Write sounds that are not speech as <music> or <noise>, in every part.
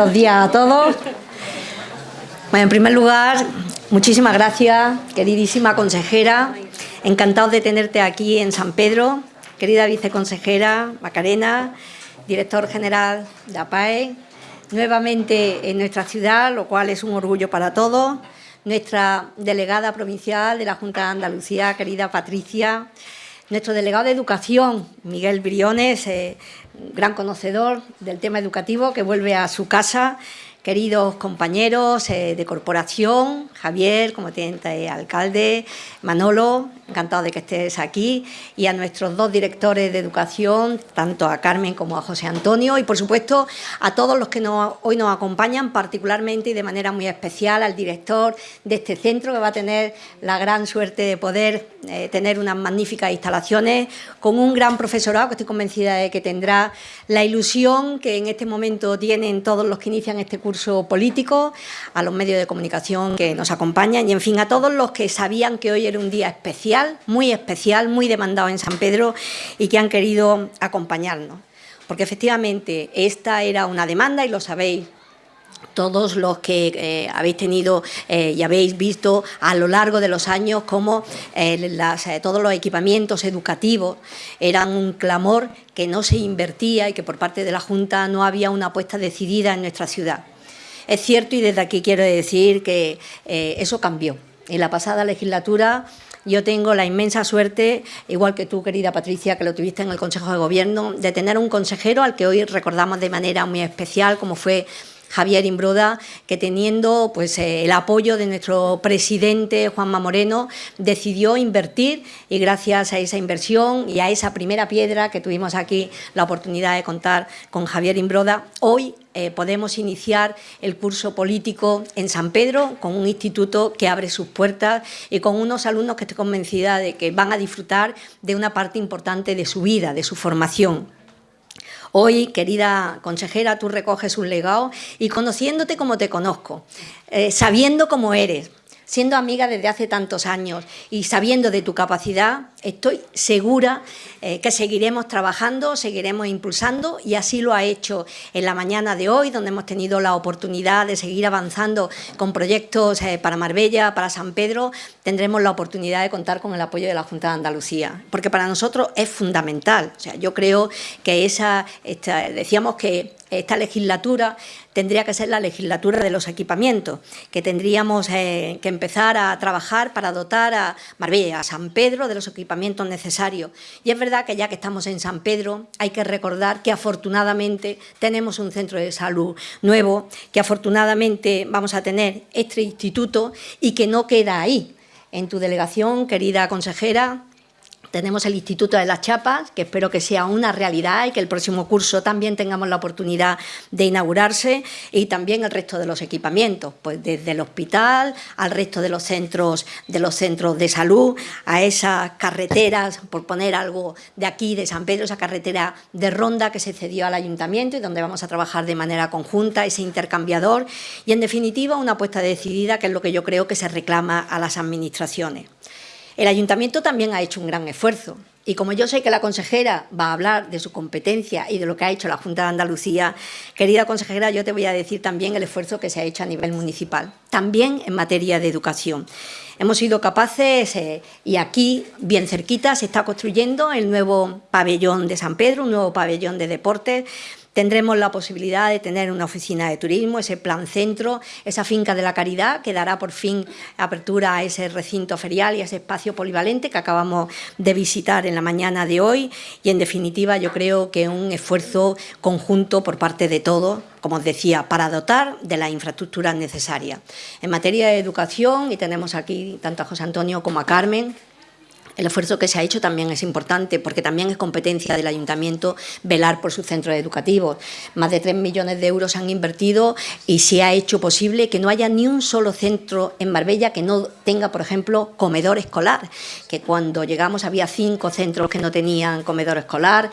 buenos días a todos. Bueno, en primer lugar, muchísimas gracias, queridísima consejera. Encantados de tenerte aquí en San Pedro. Querida viceconsejera Macarena, director general de APAE, nuevamente en nuestra ciudad, lo cual es un orgullo para todos. Nuestra delegada provincial de la Junta de Andalucía, querida Patricia, nuestro delegado de Educación, Miguel Briones, eh, gran conocedor del tema educativo, que vuelve a su casa queridos compañeros eh, de corporación, Javier, como teniente alcalde, Manolo, encantado de que estés aquí, y a nuestros dos directores de educación, tanto a Carmen como a José Antonio, y por supuesto a todos los que hoy nos acompañan, particularmente y de manera muy especial al director de este centro, que va a tener la gran suerte de poder eh, tener unas magníficas instalaciones, con un gran profesorado que estoy convencida de que tendrá la ilusión que en este momento tienen todos los que inician este curso curso político, a los medios de comunicación que nos acompañan y, en fin, a todos los que sabían que hoy era un día especial, muy especial, muy demandado en San Pedro y que han querido acompañarnos. Porque efectivamente esta era una demanda y lo sabéis todos los que eh, habéis tenido eh, y habéis visto a lo largo de los años cómo eh, todos los equipamientos educativos eran un clamor que no se invertía y que por parte de la Junta no había una apuesta decidida en nuestra ciudad. Es cierto y desde aquí quiero decir que eh, eso cambió. En la pasada legislatura yo tengo la inmensa suerte, igual que tú, querida Patricia, que lo tuviste en el Consejo de Gobierno, de tener un consejero al que hoy recordamos de manera muy especial, como fue Javier Imbroda, que teniendo pues, eh, el apoyo de nuestro presidente Juanma Moreno, decidió invertir y gracias a esa inversión y a esa primera piedra que tuvimos aquí la oportunidad de contar con Javier Imbroda, hoy eh, podemos iniciar el curso político en San Pedro con un instituto que abre sus puertas y con unos alumnos que estoy convencida de que van a disfrutar de una parte importante de su vida, de su formación. Hoy, querida consejera, tú recoges un legado y conociéndote como te conozco, eh, sabiendo cómo eres, siendo amiga desde hace tantos años y sabiendo de tu capacidad, estoy segura eh, que seguiremos trabajando, seguiremos impulsando y así lo ha hecho en la mañana de hoy, donde hemos tenido la oportunidad de seguir avanzando con proyectos eh, para Marbella, para San Pedro, tendremos la oportunidad de contar con el apoyo de la Junta de Andalucía, porque para nosotros es fundamental. O sea, yo creo que esa, decíamos que esta legislatura tendría que ser la legislatura de los equipamientos, que tendríamos eh, que empezar a trabajar para dotar a Marbella, a San Pedro, de los equipamientos necesarios. Y es verdad que ya que estamos en San Pedro, hay que recordar que afortunadamente tenemos un centro de salud nuevo, que afortunadamente vamos a tener este instituto y que no queda ahí. En tu delegación, querida consejera, tenemos el Instituto de las Chapas, que espero que sea una realidad y que el próximo curso también tengamos la oportunidad de inaugurarse y también el resto de los equipamientos, pues desde el hospital al resto de los centros de los centros de salud, a esas carreteras, por poner algo de aquí, de San Pedro, esa carretera de ronda que se cedió al ayuntamiento y donde vamos a trabajar de manera conjunta, ese intercambiador y, en definitiva, una apuesta decidida, que es lo que yo creo que se reclama a las administraciones. El ayuntamiento también ha hecho un gran esfuerzo y como yo sé que la consejera va a hablar de su competencia y de lo que ha hecho la Junta de Andalucía, querida consejera, yo te voy a decir también el esfuerzo que se ha hecho a nivel municipal, también en materia de educación. Hemos sido capaces, eh, y aquí, bien cerquita, se está construyendo el nuevo pabellón de San Pedro, un nuevo pabellón de deportes, Tendremos la posibilidad de tener una oficina de turismo, ese plan centro, esa finca de la caridad que dará por fin apertura a ese recinto ferial y a ese espacio polivalente que acabamos de visitar en la mañana de hoy y en definitiva yo creo que un esfuerzo conjunto por parte de todos como os decía, para dotar de las infraestructuras necesarias. En materia de educación, y tenemos aquí tanto a José Antonio como a Carmen, el esfuerzo que se ha hecho también es importante porque también es competencia del ayuntamiento velar por sus centros educativos. Más de 3 millones de euros se han invertido y se ha hecho posible que no haya ni un solo centro en Marbella que no tenga, por ejemplo, comedor escolar, que cuando llegamos había cinco centros que no tenían comedor escolar,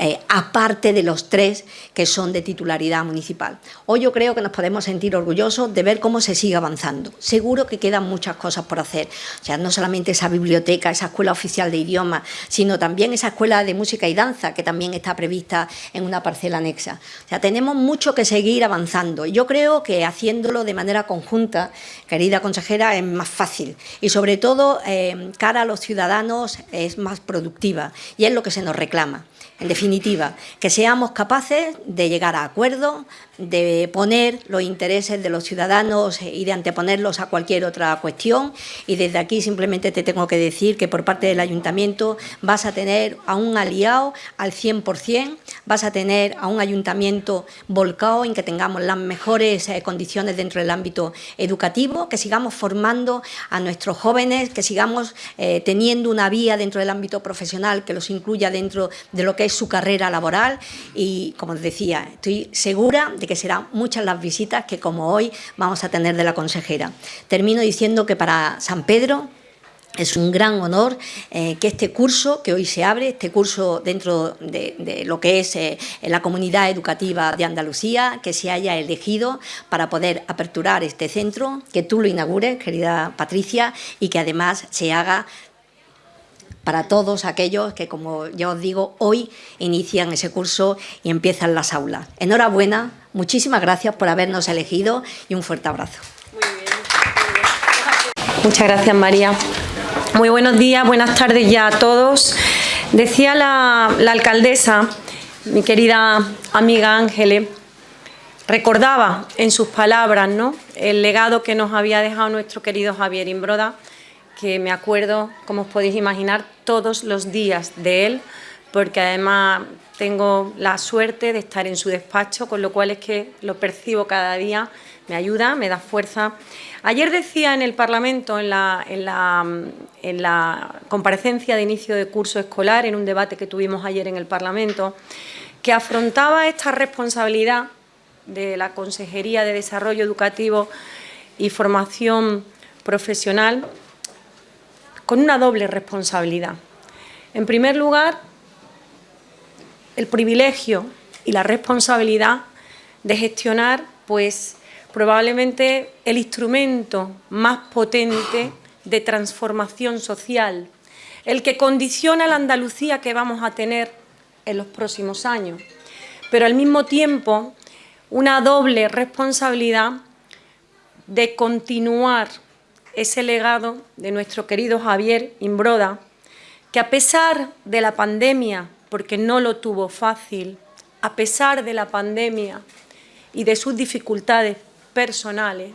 eh, aparte de los tres que son de titularidad municipal. Hoy yo creo que nos podemos sentir orgullosos de ver cómo se sigue avanzando. Seguro que quedan muchas cosas por hacer, o sea, no solamente esa biblioteca, esa escuela oficial de idiomas, sino también esa escuela de música y danza que también está prevista en una parcela anexa. O sea, tenemos mucho que seguir avanzando. Yo creo que haciéndolo de manera conjunta, querida consejera, es más fácil y sobre todo eh, cara a los ciudadanos es más productiva y es lo que se nos reclama. En definitiva, que seamos capaces de llegar a acuerdos, de poner los intereses de los ciudadanos y de anteponerlos a cualquier otra cuestión. Y desde aquí simplemente te tengo que decir que por parte del Ayuntamiento vas a tener a un aliado al 100%, vas a tener a un Ayuntamiento volcado en que tengamos las mejores eh, condiciones dentro del ámbito educativo, que sigamos formando a nuestros jóvenes, que sigamos eh, teniendo una vía dentro del ámbito profesional que los incluya dentro de lo que es su carrera laboral y, como os decía, estoy segura de que serán muchas las visitas que, como hoy, vamos a tener de la consejera. Termino diciendo que para San Pedro es un gran honor eh, que este curso que hoy se abre, este curso dentro de, lo que es eh, la comunidad educativa de Andalucía, que se haya elegido para poder aperturar este centro, que tú lo inaugures, querida Patricia, y que además se haga para todos aquellos que, como ya os digo, hoy inician ese curso y empiezan las aulas. Enhorabuena, muchísimas gracias por habernos elegido y un fuerte abrazo. Muchas gracias, María. Muy buenos días, buenas tardes ya a todos. Decía la, alcaldesa, mi querida amiga Ángeles, recordaba en sus palabras ¿no? el legado que nos había dejado nuestro querido Javier Imbroda, que me acuerdo, como os podéis imaginar, todos los días de él, porque además tengo la suerte de estar en su despacho, con lo cual es que lo percibo cada día, me ayuda, me da fuerza. Ayer decía en el Parlamento, en la, en la, en la comparecencia de inicio de curso escolar, en un debate que tuvimos ayer en el Parlamento, que afrontaba esta responsabilidad de la Consejería de Desarrollo Educativo y Formación Profesional con una doble responsabilidad. En primer lugar, el privilegio y la responsabilidad de gestionar pues, probablemente el instrumento más potente de transformación social, el que condiciona la Andalucía que vamos a tener en los próximos años, pero al mismo tiempo una doble responsabilidad de continuar ese legado de nuestro querido Javier Imbroda, que a pesar de la pandemia, porque no lo tuvo fácil, a pesar de la pandemia y de sus dificultades personales,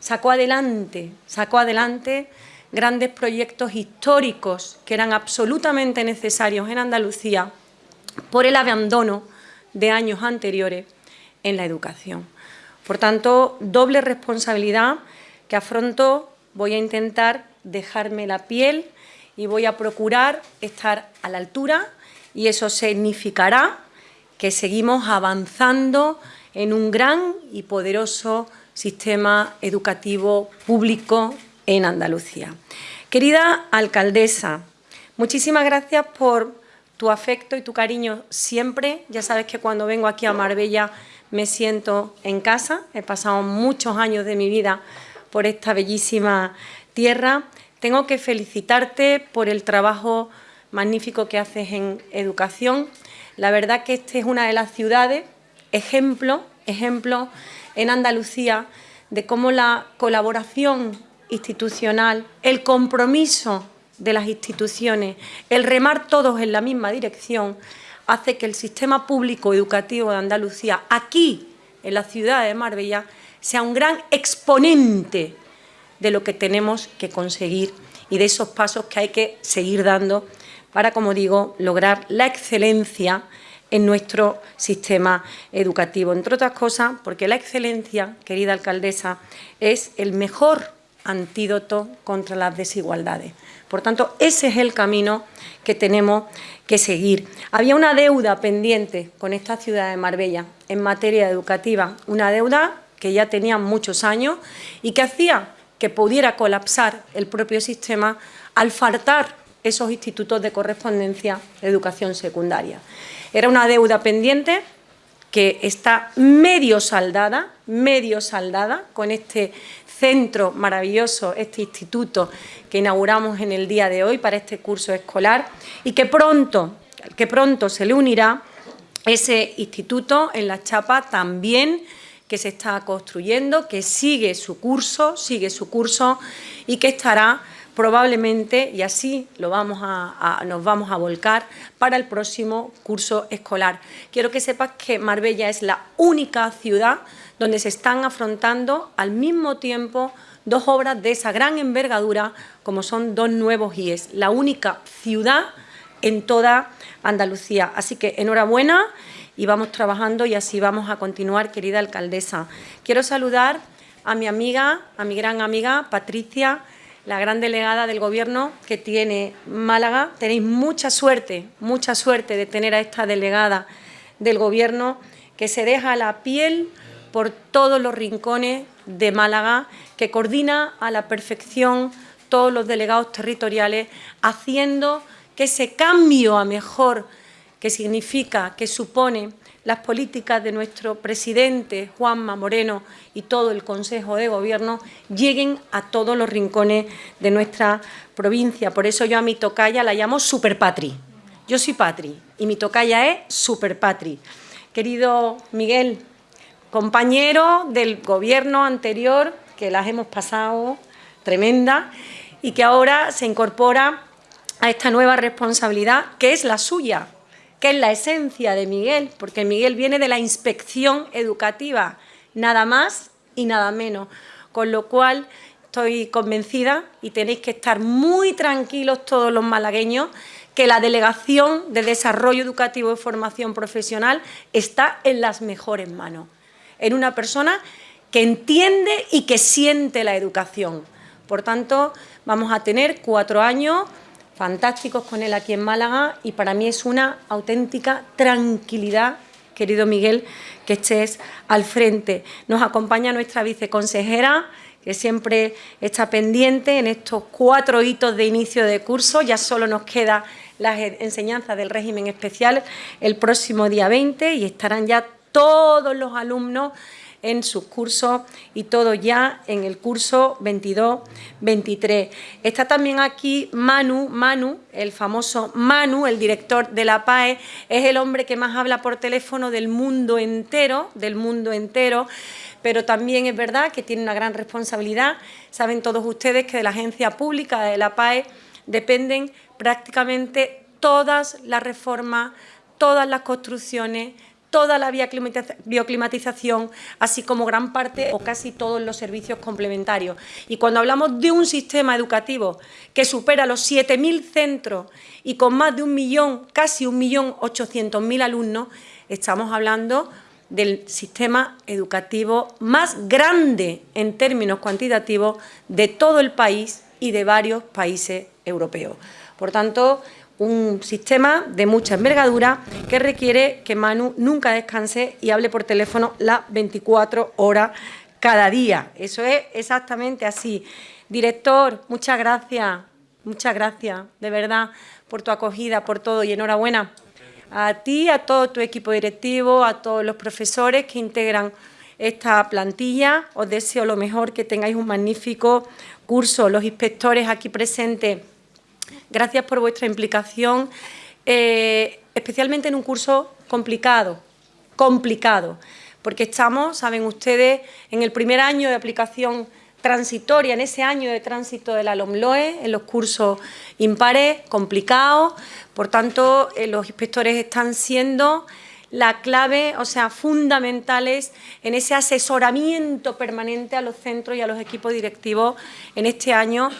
sacó adelante, sacó adelante grandes proyectos históricos que eran absolutamente necesarios en Andalucía por el abandono de años anteriores en la educación. Por tanto, doble responsabilidad que afrontó voy a intentar dejarme la piel y voy a procurar estar a la altura y eso significará que seguimos avanzando en un gran y poderoso sistema educativo público en Andalucía. Querida alcaldesa, muchísimas gracias por tu afecto y tu cariño siempre. Ya sabes que cuando vengo aquí a Marbella me siento en casa. He pasado muchos años de mi vida por esta bellísima tierra. Tengo que felicitarte por el trabajo magnífico que haces en educación. La verdad que esta es una de las ciudades, ejemplo, ejemplo en Andalucía de cómo la colaboración institucional, el compromiso de las instituciones, el remar todos en la misma dirección, hace que el sistema público educativo de Andalucía, aquí, en la ciudad de Marbella, sea un gran exponente de lo que tenemos que conseguir y de esos pasos que hay que seguir dando para, como digo, lograr la excelencia en nuestro sistema educativo. Entre otras cosas, porque la excelencia, querida alcaldesa, es el mejor antídoto contra las desigualdades. Por tanto, ese es el camino que tenemos que seguir. Había una deuda pendiente con esta ciudad de Marbella en materia educativa, una deuda que ya tenía muchos años y que hacía que pudiera colapsar el propio sistema al faltar esos institutos de correspondencia de educación secundaria. Era una deuda pendiente que está medio saldada, medio saldada con este centro maravilloso, este instituto que inauguramos en el día de hoy para este curso escolar y que pronto, que pronto se le unirá ese instituto en la chapa también que se está construyendo, que sigue su curso, sigue su curso y que estará probablemente, y así lo vamos a, nos vamos a volcar, para el próximo curso escolar. Quiero que sepas que Marbella es la única ciudad donde se están afrontando al mismo tiempo dos obras de esa gran envergadura como son dos nuevos IES, la única ciudad en toda Andalucía. Así que enhorabuena y vamos trabajando y así vamos a continuar, querida alcaldesa. Quiero saludar a mi amiga, a mi gran amiga Patricia, la gran delegada del Gobierno que tiene Málaga. Tenéis mucha suerte, mucha suerte de tener a esta delegada del Gobierno que se deja la piel por todos los rincones de Málaga, que coordina a la perfección todos los delegados territoriales, haciendo que ese cambio a mejor que significa, que supone las políticas de nuestro presidente Juanma Moreno y todo el Consejo de Gobierno lleguen a todos los rincones de nuestra provincia. Por eso yo a mi tocaya la llamo Superpatri. Yo soy Patri y mi tocaya es Superpatri. Querido Miguel, compañero del Gobierno anterior, que las hemos pasado tremenda y que ahora se incorpora a esta nueva responsabilidad que es la suya, que es la esencia de Miguel, porque Miguel viene de la inspección educativa, nada más y nada menos. Con lo cual estoy convencida y tenéis que estar muy tranquilos todos los malagueños que la Delegación de Desarrollo Educativo y Formación Profesional está en las mejores manos, en una persona que entiende y que siente la educación. Por tanto, vamos a tener cuatro años fantásticos con él aquí en Málaga y para mí es una auténtica tranquilidad, querido Miguel, que estés al frente. Nos acompaña nuestra viceconsejera, que siempre está pendiente en estos cuatro hitos de inicio de curso. Ya solo nos queda las enseñanzas del régimen especial el próximo día 20 y estarán ya todos los alumnos en sus cursos y todo ya en el curso 22-23. Está también aquí Manu, Manu, el famoso Manu, el director de la PAE, es el hombre que más habla por teléfono del mundo entero, del mundo entero, pero también es verdad que tiene una gran responsabilidad. Saben todos ustedes que de la agencia pública de la PAE dependen prácticamente todas las reformas, todas las construcciones, toda la bioclimatización, así como gran parte o casi todos los servicios complementarios. Y cuando hablamos de un sistema educativo que supera los 7.000 centros y con más de un millón, casi un millón mil alumnos, estamos hablando del sistema educativo más grande en términos cuantitativos de todo el país y de varios países europeos. Por tanto, un sistema de mucha envergadura que requiere que Manu nunca descanse y hable por teléfono las 24 horas cada día. Eso es exactamente así. Director, muchas gracias, muchas gracias, de verdad, por tu acogida, por todo y enhorabuena a ti, a todo tu equipo directivo, a todos los profesores que integran esta plantilla. Os deseo lo mejor, que tengáis un magnífico curso. Los inspectores aquí presentes Gracias por vuestra implicación, eh, especialmente en un curso complicado, complicado, porque estamos, saben ustedes, en el primer año de aplicación transitoria, en ese año de tránsito de la LOMLOE, en los cursos impares, complicados, por tanto, eh, los inspectores están siendo la clave, o sea, fundamentales en ese asesoramiento permanente a los centros y a los equipos directivos en este año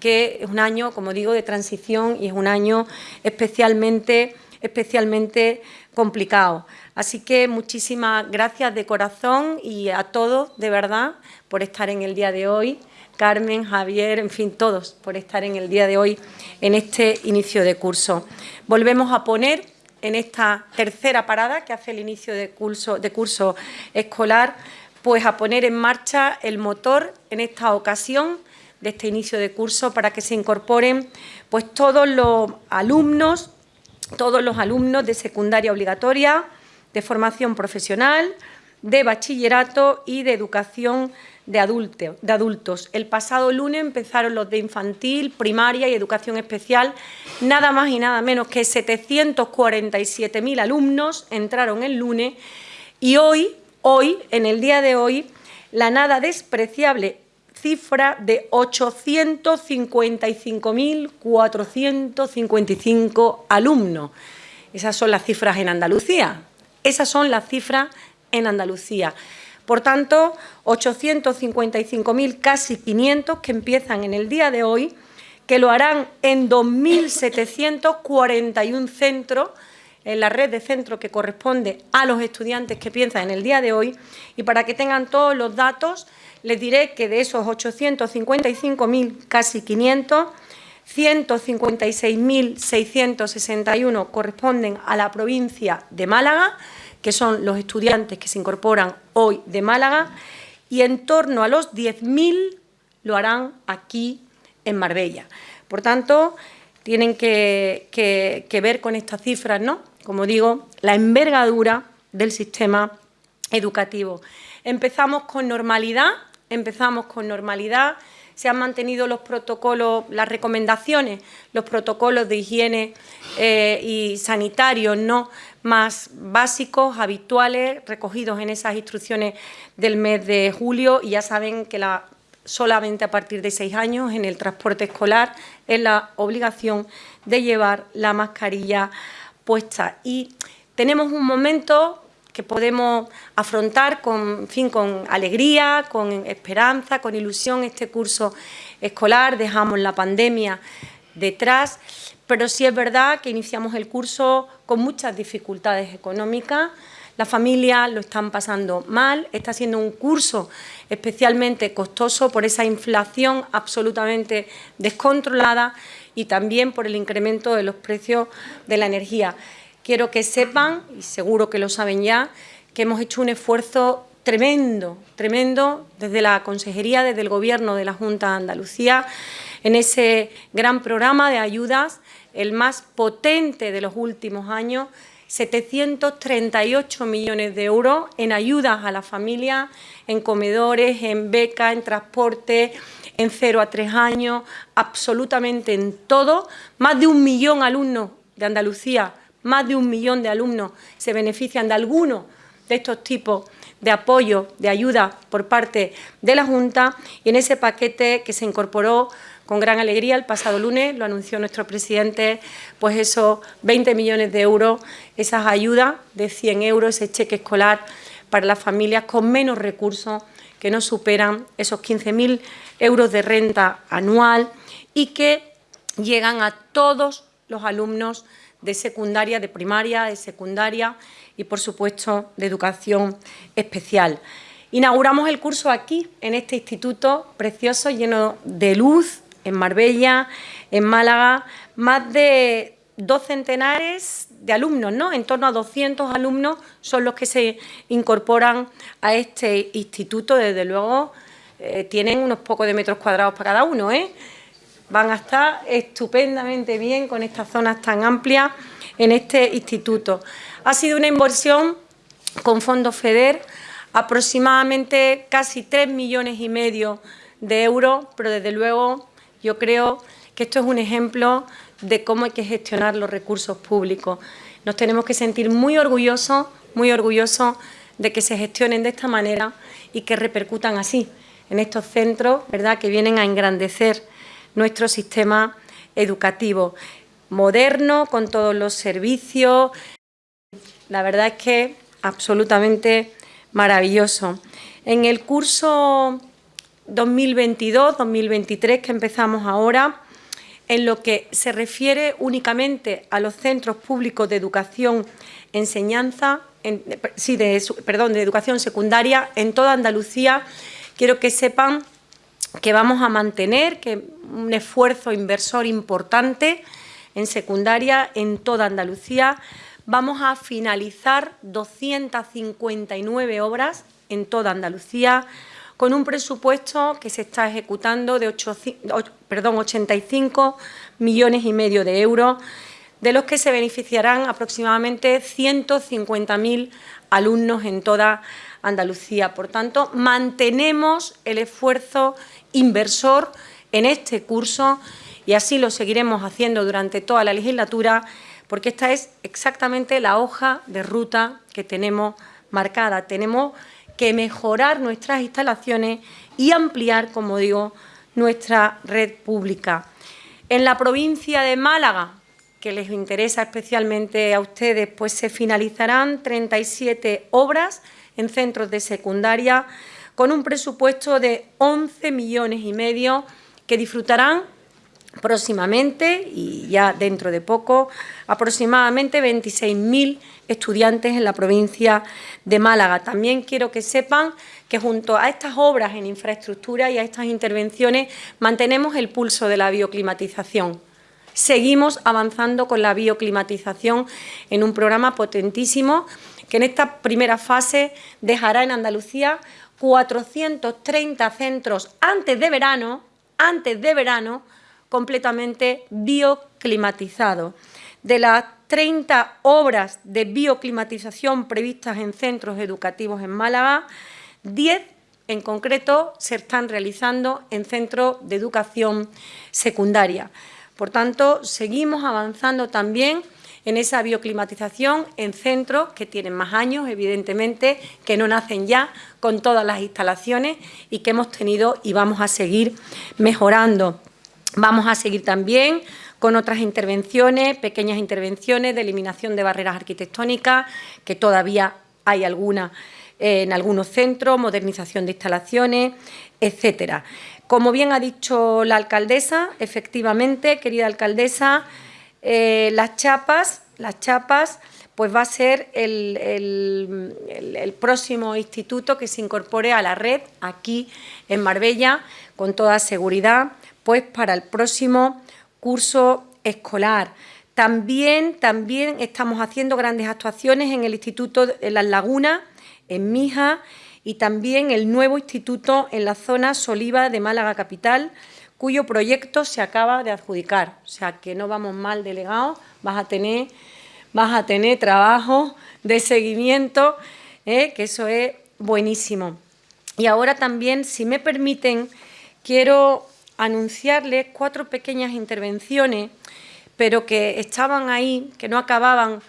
que es un año, como digo, de transición y es un año especialmente, especialmente complicado. Así que muchísimas gracias de corazón y a todos, de verdad, por estar en el día de hoy. Carmen, Javier, en fin, todos por estar en el día de hoy en este inicio de curso. Volvemos a poner en esta tercera parada que hace el inicio de curso, de curso escolar, pues a poner en marcha el motor en esta ocasión de este inicio de curso para que se incorporen pues, todos los alumnos, todos los alumnos de secundaria obligatoria, de formación profesional, de bachillerato y de educación de, adultos. El pasado lunes empezaron los de infantil, primaria y educación especial. Nada más y nada menos que 747.000 alumnos entraron el lunes y hoy, hoy, en el día de hoy, la nada despreciable cifra de 855.455 alumnos. Esas son las cifras en Andalucía. Esas son las cifras en Andalucía. Por tanto, 855.000, casi 500, que empiezan en el día de hoy, que lo harán en 2.741 centros, en la red de centros que corresponde a los estudiantes que piensan en el día de hoy. Y para que tengan todos los datos, les diré que de esos 855.000, casi 500, 156.661 corresponden a la provincia de Málaga, que son los estudiantes que se incorporan hoy de Málaga, y en torno a los 10.000 lo harán aquí en Marbella. Por tanto, tienen que, ver con estas cifras, ¿no? Como digo, la envergadura del sistema educativo. Empezamos con normalidad, empezamos con normalidad, se han mantenido los protocolos, las recomendaciones, los protocolos de higiene eh, y sanitarios no más básicos, habituales, recogidos en esas instrucciones del mes de julio y ya saben que la, solamente a partir de seis años en el transporte escolar es la obligación de llevar la mascarilla puesta. Y tenemos un momento que podemos afrontar con, fin, con alegría, con esperanza, con ilusión este curso escolar, dejamos la pandemia detrás, pero sí es verdad que iniciamos el curso con muchas dificultades económicas, las familias lo están pasando mal, está siendo un curso especialmente costoso por esa inflación absolutamente descontrolada y también por el incremento de los precios de la energía. Quiero que sepan, y seguro que lo saben ya, que hemos hecho un esfuerzo tremendo, tremendo desde la Consejería, desde el Gobierno de la Junta de Andalucía, en ese gran programa de ayudas, el más potente de los últimos años, 738 millones de euros en ayudas a las familias, en comedores, en becas, en transporte, en cero a tres años, absolutamente en todo. Más de un millón alumnos de Andalucía más de un millón de alumnos se benefician de alguno de estos tipos de apoyo, de ayuda por parte de la Junta. Y en ese paquete que se incorporó con gran alegría el pasado lunes, lo anunció nuestro presidente, pues esos 20 millones de euros, esas ayudas de 100 euros, ese cheque escolar para las familias con menos recursos que no superan esos 15.000 euros de renta anual y que llegan a todos los alumnos de secundaria, de primaria, de secundaria y, por supuesto, de educación especial. Inauguramos el curso aquí, en este instituto precioso, lleno de luz, en Marbella, en Málaga, más de dos centenares de alumnos, ¿no? En torno a 200 alumnos son los que se incorporan a este instituto. Desde luego, eh, tienen unos pocos de metros cuadrados para cada uno, ¿eh? Van a estar estupendamente bien con estas zonas tan amplias en este instituto. Ha sido una inversión con fondos FEDER, aproximadamente casi 3 millones y medio de euros, pero desde luego yo creo que esto es un ejemplo de cómo hay que gestionar los recursos públicos. Nos tenemos que sentir muy orgullosos, muy orgullosos de que se gestionen de esta manera y que repercutan así en estos centros, ¿verdad?, que vienen a engrandecer nuestro sistema educativo moderno, con todos los servicios. La verdad es que absolutamente maravilloso. En el curso 2022-2023 que empezamos ahora, en lo que se refiere únicamente a los centros públicos de educación, enseñanza, sí, de, perdón, de educación secundaria en toda Andalucía, quiero que sepan que vamos a mantener, que un esfuerzo inversor importante en secundaria en toda Andalucía. Vamos a finalizar 259 obras en toda Andalucía con un presupuesto que se está ejecutando de perdón, 85 millones y medio de euros, de los que se beneficiarán aproximadamente 150.000 alumnos en toda Andalucía. Por tanto, mantenemos el esfuerzo inversor en este curso y así lo seguiremos haciendo durante toda la legislatura porque esta es exactamente la hoja de ruta que tenemos marcada. Tenemos que mejorar nuestras instalaciones y ampliar, como digo, nuestra red pública. En la provincia de Málaga, que les interesa especialmente a ustedes, pues se finalizarán 37 obras en centros de secundaria con un presupuesto de 11 millones y medio que disfrutarán próximamente y ya dentro de poco aproximadamente 26.000 estudiantes en la provincia de Málaga. También quiero que sepan que junto a estas obras en infraestructura y a estas intervenciones mantenemos el pulso de la bioclimatización. Seguimos avanzando con la bioclimatización en un programa potentísimo que en esta primera fase dejará en Andalucía 430 centros antes de verano, antes de verano, completamente bioclimatizados. De las 30 obras de bioclimatización previstas en centros educativos en Málaga, 10 en concreto se están realizando en centros de educación secundaria. Por tanto, seguimos avanzando también en esa bioclimatización en centros que tienen más años, evidentemente, que no nacen ya con todas las instalaciones y que hemos tenido y vamos a seguir mejorando. Vamos a seguir también con otras intervenciones, pequeñas intervenciones de eliminación de barreras arquitectónicas, que todavía hay algunas eh, en algunos centros, modernización de instalaciones, etcétera. Como bien ha dicho la alcaldesa, efectivamente, querida alcaldesa, eh, las chapas, las chapas, pues va a ser el, el, próximo instituto que se incorpore a la red aquí en Marbella, con toda seguridad, pues para el próximo curso escolar. También, también estamos haciendo grandes actuaciones en el Instituto de Las Lagunas, en Mija, y también el nuevo instituto en la zona Soliva de Málaga Capital, cuyo proyecto se acaba de adjudicar. O sea, que no vamos mal delegados, vas a tener, vas a tener trabajo de seguimiento, ¿eh? que eso es buenísimo. Y ahora también, si me permiten, quiero anunciarles cuatro pequeñas intervenciones, pero que estaban ahí, que no acababan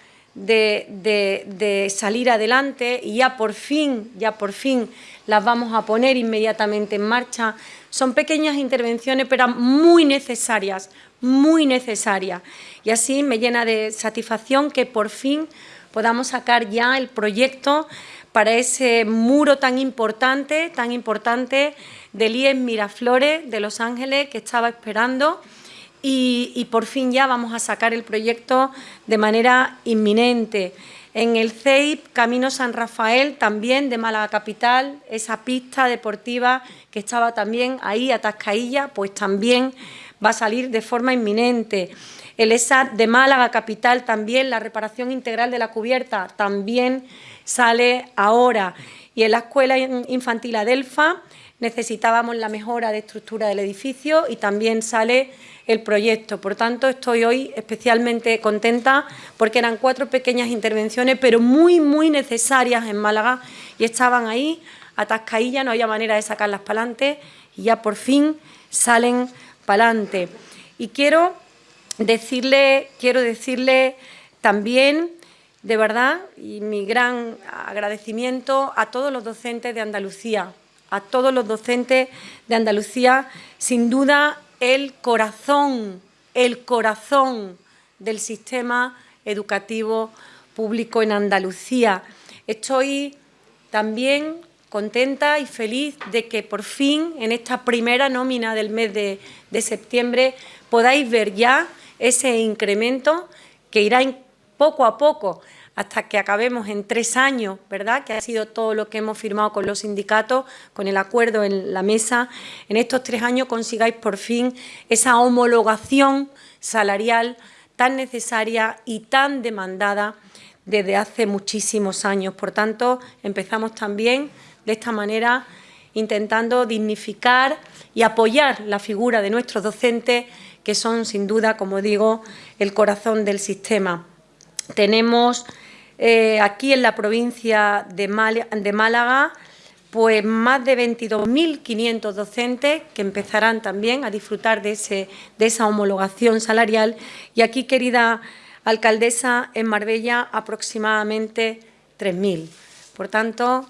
de, salir adelante y ya por fin, ya por fin las vamos a poner inmediatamente en marcha. Son pequeñas intervenciones, pero muy necesarias, muy necesarias. Y así me llena de satisfacción que por fin podamos sacar ya el proyecto para ese muro tan importante, tan importante del IES Miraflores de Los Ángeles que estaba esperando y, por fin ya vamos a sacar el proyecto de manera inminente. En el CEIP Camino San Rafael, también de Málaga Capital, esa pista deportiva que estaba también ahí a Tascailla, pues también va a salir de forma inminente. El ESAT de Málaga Capital también, la reparación integral de la cubierta, también sale ahora. Y en la Escuela Infantil Adelfa necesitábamos la mejora de estructura del edificio y también sale el proyecto. Por tanto, estoy hoy especialmente contenta porque eran cuatro pequeñas intervenciones, pero muy, muy necesarias en Málaga y estaban ahí, atascaillas, no había manera de sacarlas para adelante y ya por fin salen para adelante. Y quiero decirle, quiero decirle también de verdad, y mi gran agradecimiento a todos los docentes de Andalucía, a todos los docentes de Andalucía, sin duda el corazón, el corazón del sistema educativo público en Andalucía. Estoy también contenta y feliz de que por fin en esta primera nómina del mes de, de septiembre podáis ver ya ese incremento que irá poco a poco hasta que acabemos en tres años, ¿verdad?, que ha sido todo lo que hemos firmado con los sindicatos, con el acuerdo en la mesa, en estos tres años consigáis por fin esa homologación salarial tan necesaria y tan demandada desde hace muchísimos años. Por tanto, empezamos también de esta manera intentando dignificar y apoyar la figura de nuestros docentes, que son, sin duda, como digo, el corazón del sistema. Tenemos eh, aquí en la provincia de, Málaga pues más de 22.500 docentes que empezarán también a disfrutar de, ese, de esa homologación salarial y aquí, querida alcaldesa, en Marbella aproximadamente 3.000. Por tanto,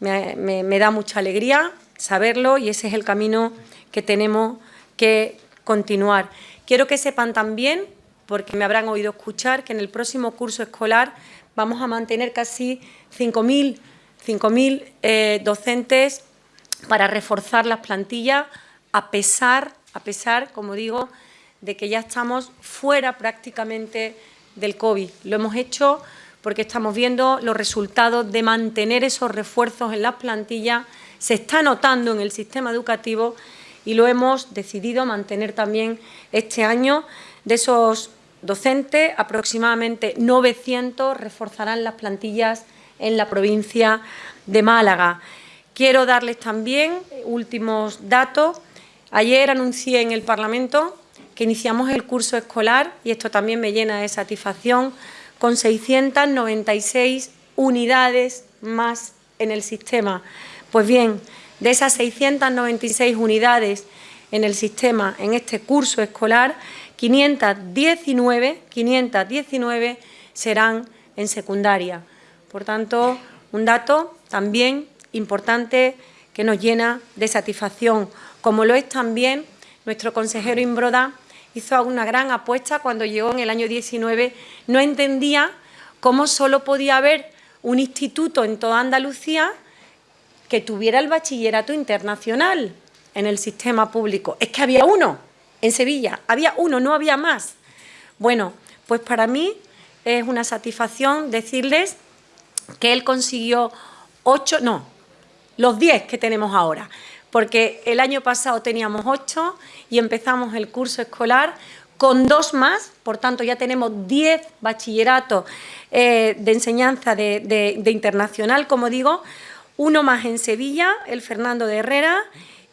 me, da mucha alegría saberlo y ese es el camino que tenemos que continuar. Quiero que sepan también, porque me habrán oído escuchar, que en el próximo curso escolar vamos a mantener casi 5.000 eh, docentes para reforzar las plantillas, a pesar, a pesar, como digo, de que ya estamos fuera prácticamente del COVID. Lo hemos hecho porque estamos viendo los resultados de mantener esos refuerzos en las plantillas, se está notando en el sistema educativo y lo hemos decidido mantener también este año. De esos docentes, aproximadamente 900 reforzarán las plantillas en la provincia de Málaga. Quiero darles también últimos datos. Ayer anuncié en el Parlamento que iniciamos el curso escolar, y esto también me llena de satisfacción, con 696 unidades más en el sistema. Pues bien, de esas 696 unidades en el sistema en este curso escolar, 519, 519 serán en secundaria. Por tanto, un dato también importante que nos llena de satisfacción, como lo es también nuestro consejero Imbroda, hizo una gran apuesta cuando llegó en el año 19, no entendía cómo solo podía haber un instituto en toda Andalucía que tuviera el bachillerato internacional en el sistema público. Es que había uno en Sevilla, había uno, no había más. Bueno, pues para mí es una satisfacción decirles que él consiguió ocho, no, los diez que tenemos ahora. Porque el año pasado teníamos ocho y empezamos el curso escolar con dos más, por tanto ya tenemos diez bachilleratos eh, de enseñanza de, internacional, como digo, uno más en Sevilla, el Fernando de Herrera,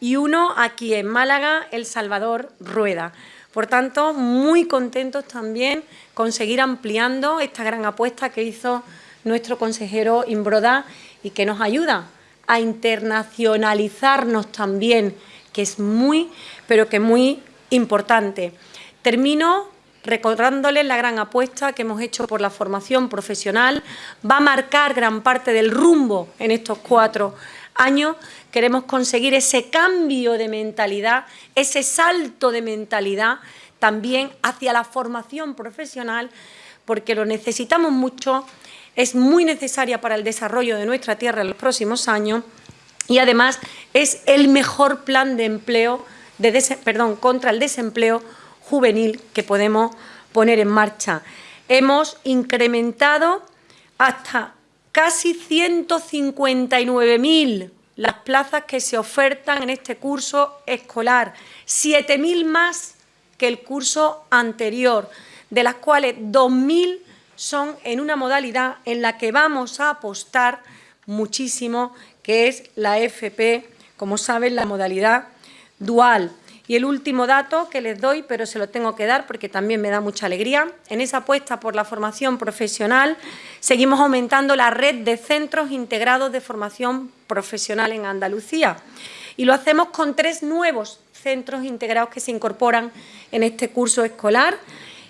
y uno aquí en Málaga, el Salvador Rueda. Por tanto, muy contentos también con seguir ampliando esta gran apuesta que hizo nuestro consejero Imbroda y que nos ayuda a internacionalizarnos también, que es muy, pero que muy importante. Termino recordándoles la gran apuesta que hemos hecho por la formación profesional. Va a marcar gran parte del rumbo en estos cuatro años. Queremos conseguir ese cambio de mentalidad, ese salto de mentalidad también hacia la formación profesional, porque lo necesitamos mucho es muy necesaria para el desarrollo de nuestra tierra en los próximos años y además es el mejor plan de empleo, de perdón, contra el desempleo juvenil que podemos poner en marcha. Hemos incrementado hasta casi 159.000 las plazas que se ofertan en este curso escolar, 7.000 más que el curso anterior, de las cuales 2.000 son en una modalidad en la que vamos a apostar muchísimo, que es la FP, como saben, la modalidad dual. Y el último dato que les doy, pero se lo tengo que dar porque también me da mucha alegría, en esa apuesta por la formación profesional seguimos aumentando la red de centros integrados de formación profesional en Andalucía. Y lo hacemos con tres nuevos centros integrados que se incorporan en este curso escolar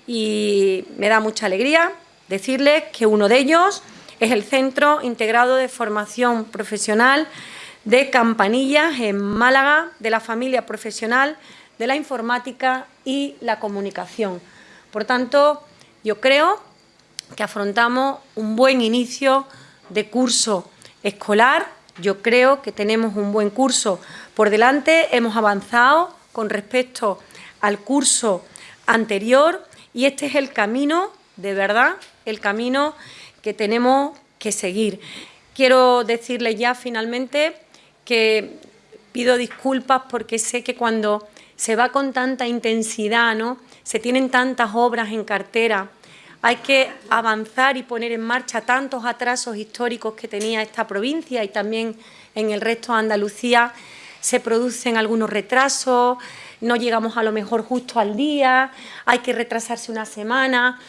y me da mucha alegría Decirles que uno de ellos es el Centro Integrado de Formación Profesional de Campanillas en Málaga, de la familia profesional de la informática y la comunicación. Por tanto, yo creo que afrontamos un buen inicio de curso escolar. Yo creo que tenemos un buen curso por delante. Hemos avanzado con respecto al curso anterior y este es el camino, de verdad, el camino que tenemos que seguir. Quiero decirles ya finalmente que pido disculpas porque sé que cuando se va con tanta intensidad, ¿no? se tienen tantas obras en cartera, hay que avanzar y poner en marcha tantos atrasos históricos que tenía esta provincia y también en el resto de Andalucía. Se producen algunos retrasos, no llegamos a lo mejor justo al día, hay que retrasarse una semana,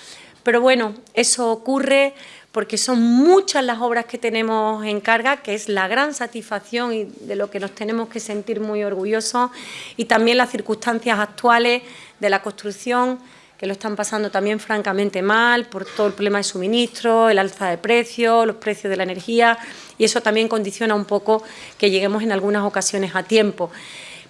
pero bueno, eso ocurre porque son muchas las obras que tenemos en carga, que es la gran satisfacción y de lo que nos tenemos que sentir muy orgullosos, y también las circunstancias actuales de la construcción, que lo están pasando también francamente mal por todo el problema de suministro, el alza de precios, los precios de la energía, y eso también condiciona un poco que lleguemos en algunas ocasiones a tiempo.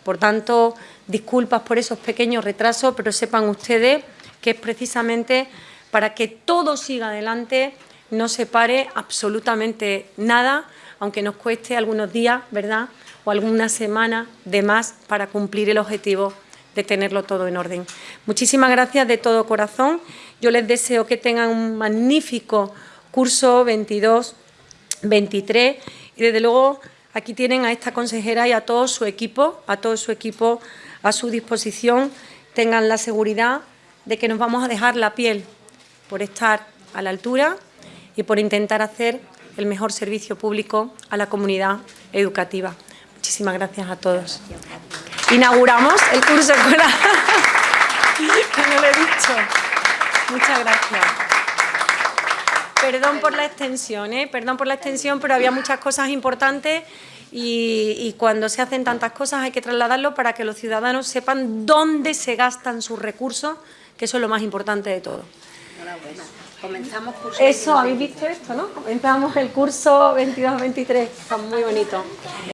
Por tanto, disculpas por esos pequeños retrasos, pero sepan ustedes que es precisamente para que todo siga adelante no se pare absolutamente nada, aunque nos cueste algunos días, ¿verdad?, o algunas semanas de más para cumplir el objetivo de tenerlo todo en orden. Muchísimas gracias de todo corazón. Yo les deseo que tengan un magnífico curso 22-23 y desde luego aquí tienen a esta consejera y a todo su equipo, a todo su equipo a su disposición. Tengan la seguridad de que nos vamos a dejar la piel por estar a la altura y por intentar hacer el mejor servicio público a la comunidad educativa. Muchísimas gracias a todos. Inauguramos el curso escolar. <laughs> no lo he dicho. Muchas gracias. Perdón por la extensión, ¿eh? perdón por la extensión, pero había muchas cosas importantes y, y, cuando se hacen tantas cosas hay que trasladarlo para que los ciudadanos sepan dónde se gastan sus recursos, que eso es lo más importante de todo. Comenzamos curso. Eso, habéis visto esto, ¿no? Comenzamos el curso 22-23, está muy bonito.